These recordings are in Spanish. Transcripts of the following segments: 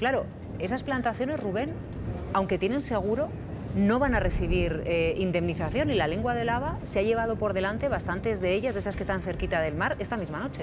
Claro, esas plantaciones, Rubén, aunque tienen seguro, no van a recibir eh, indemnización y la lengua de lava se ha llevado por delante bastantes de ellas, de esas que están cerquita del mar, esta misma noche.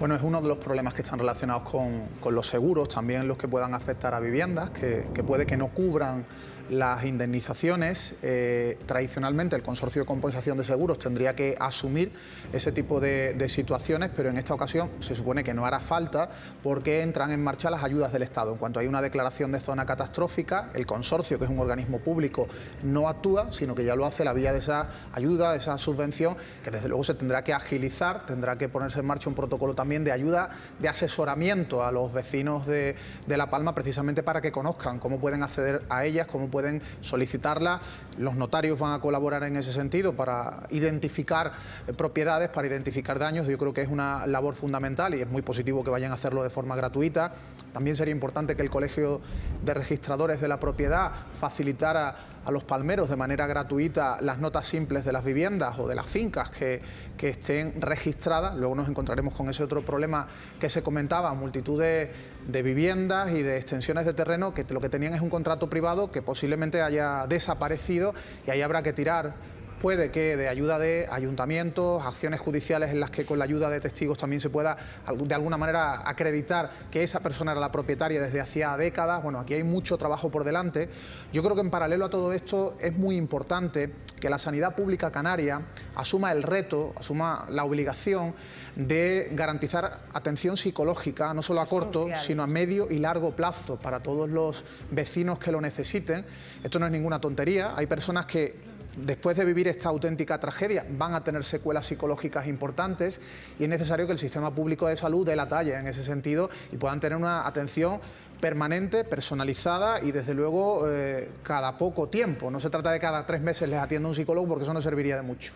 Bueno, es uno de los problemas que están relacionados con, los seguros, también los que puedan afectar a viviendas, que, que puede que no cubran las indemnizaciones, eh, tradicionalmente el Consorcio de Compensación de Seguros tendría que asumir ese tipo de, situaciones, pero en esta ocasión se supone que no hará falta porque entran en marcha las ayudas del Estado. En cuanto hay una declaración de zona catastrófica, el consorcio, que es un organismo público, no actúa, sino que ya lo hace la vía de esa ayuda, de esa subvención, que desde luego se tendrá que agilizar, tendrá que ponerse en marcha un protocolo también de ayuda, de asesoramiento a los vecinos de, de La Palma, precisamente para que conozcan cómo pueden acceder a ellas, cómo pueden pueden solicitarla. Los notarios van a colaborar en ese sentido para identificar eh, propiedades, para identificar daños. Yo creo que es una labor fundamental y es muy positivo que vayan a hacerlo de forma gratuita. También sería importante que el Colegio de Registradores de la Propiedad facilitara a los palmeros de manera gratuita las notas simples de las viviendas o de las fincas que, que estén registradas. Luego nos encontraremos con ese otro problema que se comentaba, multitud de, de viviendas y de extensiones de terreno que lo que tenían es un contrato privado que posiblemente haya desaparecido y ahí habrá que tirar puede que de ayuda de ayuntamientos, acciones judiciales en las que con la ayuda de testigos también se pueda de alguna manera acreditar que esa persona era la propietaria desde hacía décadas. Bueno, aquí hay mucho trabajo por delante. Yo creo que en paralelo a todo esto es muy importante que la sanidad pública canaria asuma el reto, asuma la obligación de garantizar atención psicológica, no solo a corto, sino a medio y largo plazo para todos los vecinos que lo necesiten. Esto no es ninguna tontería, hay personas que después de vivir esta auténtica tragedia, van a tener secuelas psicológicas importantes y es necesario que el sistema público de salud dé la talla en ese sentido y puedan tener una atención permanente, personalizada y desde luego eh, cada poco tiempo. No se trata de cada tres meses les atienda un psicólogo porque eso no serviría de mucho.